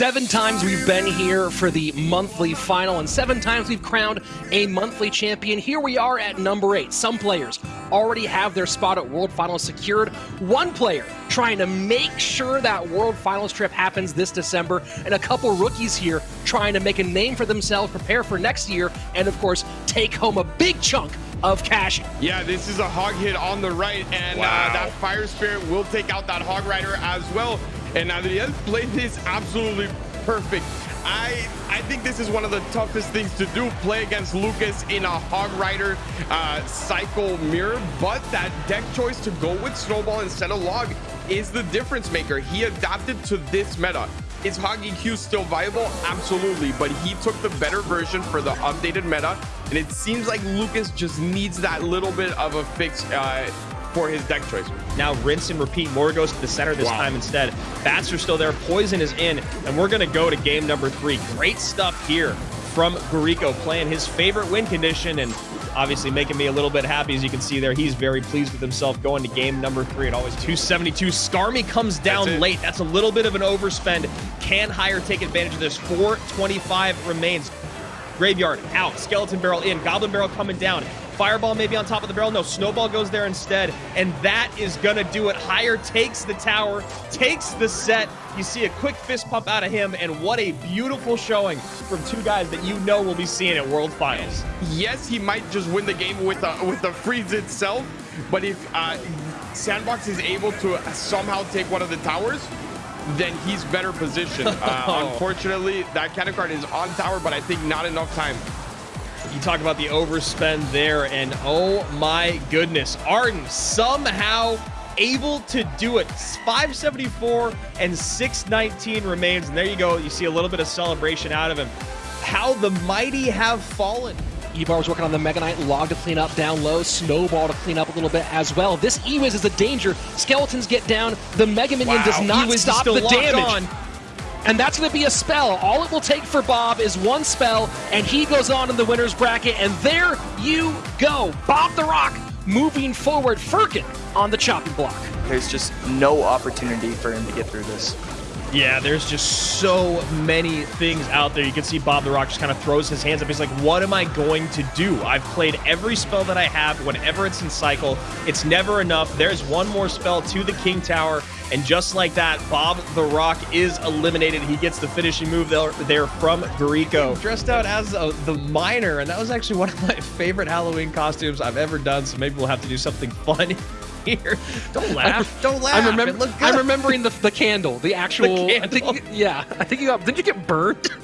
Seven times we've been here for the monthly final, and seven times we've crowned a monthly champion. Here we are at number eight. Some players already have their spot at World Finals secured. One player trying to make sure that World Finals trip happens this December, and a couple rookies here trying to make a name for themselves, prepare for next year, and of course, take home a big chunk of cash. Yeah, this is a hog hit on the right, and uh, wow. uh, that Fire Spirit will take out that Hog Rider as well. And has played this absolutely perfect, I I think this is one of the toughest things to do, play against Lucas in a Hog Rider uh, cycle mirror. But that deck choice to go with Snowball instead of Log is the difference maker. He adapted to this meta. Is Hog EQ still viable? Absolutely, but he took the better version for the updated meta, and it seems like Lucas just needs that little bit of a fix uh, for his deck choice. Now rinse and repeat. More goes to the center this wow. time instead. Bats are still there. Poison is in, and we're going to go to game number three. Great stuff here from Gurico playing his favorite win condition and obviously making me a little bit happy. As you can see there, he's very pleased with himself going to game number three and always 272. Skarmy comes down That's late. That's a little bit of an overspend. Can Higher take advantage of this? 425 remains. Graveyard out. Skeleton Barrel in. Goblin Barrel coming down. Fireball maybe on top of the barrel. No, Snowball goes there instead. And that is going to do it. Higher takes the tower, takes the set. You see a quick fist pump out of him. And what a beautiful showing from two guys that you know will be seeing at World Finals. Yes, he might just win the game with the, with the freeze itself. But if uh, Sandbox is able to somehow take one of the towers, then he's better positioned. Uh, unfortunately, that Cannon Cart is on tower, but I think not enough time you talk about the overspend there, and oh my goodness, Arden somehow able to do it. 574 and 619 remains, and there you go. You see a little bit of celebration out of him. How the mighty have fallen. Ebar was working on the Mega Knight log to clean up down low, Snowball to clean up a little bit as well. This Ewiz is a danger. Skeletons get down. The Mega Minion wow. does not Ewiz stop the damage. On. And that's going to be a spell. All it will take for Bob is one spell, and he goes on in the winner's bracket. And there you go. Bob the Rock moving forward. Firkin on the chopping block. There's just no opportunity for him to get through this. Yeah, there's just so many things out there. You can see Bob the Rock just kind of throws his hands up. He's like, what am I going to do? I've played every spell that I have whenever it's in cycle. It's never enough. There's one more spell to the King Tower. And just like that, Bob the Rock is eliminated. He gets the finishing move there, there from Gurico. Dressed out as a, the miner, and that was actually one of my favorite Halloween costumes I've ever done. So maybe we'll have to do something funny here. Don't laugh. Don't laugh. I'm, I'm remembering the, the candle, the actual. The candle. I think, yeah, I think you got. Did you get burned?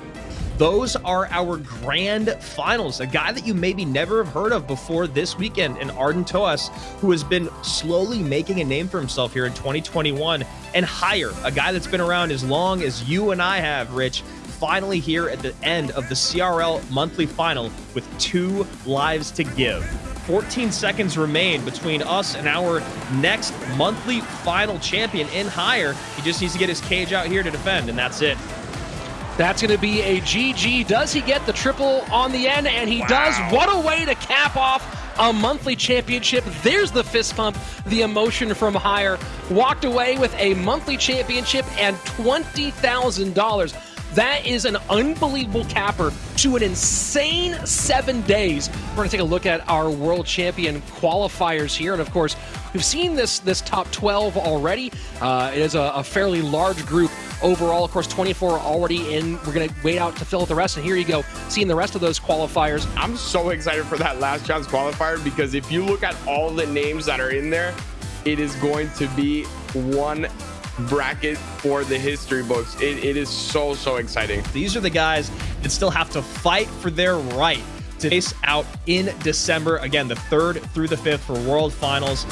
Those are our grand finals. A guy that you maybe never have heard of before this weekend, and Arden Toas, who has been slowly making a name for himself here in 2021, and higher, a guy that's been around as long as you and I have, Rich, finally here at the end of the CRL monthly final with two lives to give. 14 seconds remain between us and our next monthly final champion in higher. He just needs to get his cage out here to defend, and that's it. That's going to be a GG. Does he get the triple on the end? And he wow. does. What a way to cap off a monthly championship. There's the fist pump, the emotion from higher. Walked away with a monthly championship and $20,000. That is an unbelievable capper to an insane seven days. We're going to take a look at our world champion qualifiers here. And of course, we've seen this, this top 12 already. Uh, it is a, a fairly large group overall. Of course, 24 already in. We're going to wait out to fill out the rest. And here you go, seeing the rest of those qualifiers. I'm so excited for that last chance qualifier because if you look at all the names that are in there, it is going to be one bracket for the history books. It, it is so, so exciting. These are the guys that still have to fight for their right to face out in December. Again, the third through the fifth for World Finals.